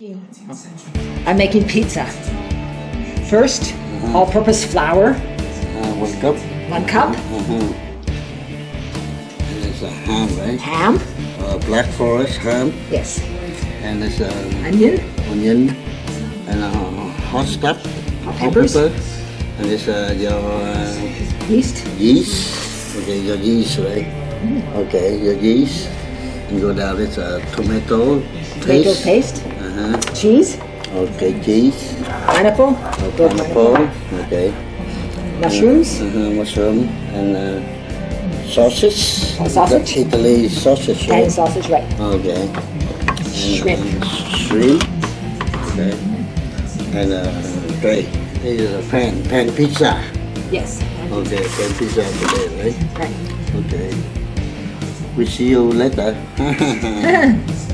I'm making pizza. First, all-purpose flour, Uh, one cup. one cup, Uh-huh. And it's a ham, right? ham, Uh, black forest ham. yes, And it's a onion, onion. And a hot stuff. Hot peppers. pepper. And uh, your uh, yeast, yeast. Okay, your yeast, right? Mm. Okay, your yeast. And go down, it's a tomato tomato paste. Uh-huh. cheese, Okay, cheese. pineapple, Uh, good pineapple. Okay. mushrooms, Uh-huh, mushroom and uh, sausage. Oh, sausage? That's Italy sausage, and right? sausage, right, Okay. shrimp, And shrimp. Okay. And uh, tray. This is a pan, pan pizza. yes, Okay, pan pizza today, right? right. Okay. We see you later.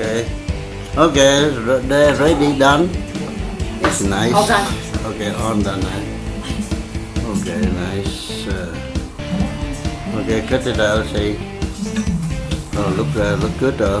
okay. Okay, re- they're ready done. It's nice. all done. Okay, all done. eh? Okay, nice. Uh, okay, cut it out. See. Oh, look, uh, look good. Uh.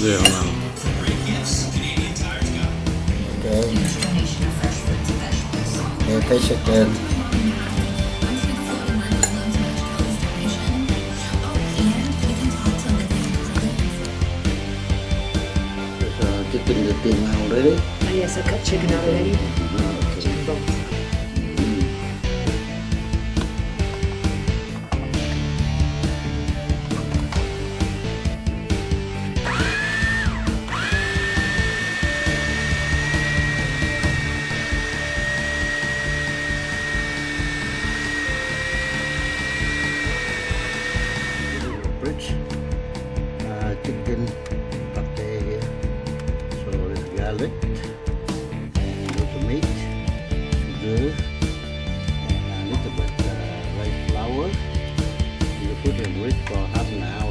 Yeah, no. Okay. Yeah, taste it then. Uh, chicken that came out already. Oh, yes, I cut chicken out already. In for half an hour.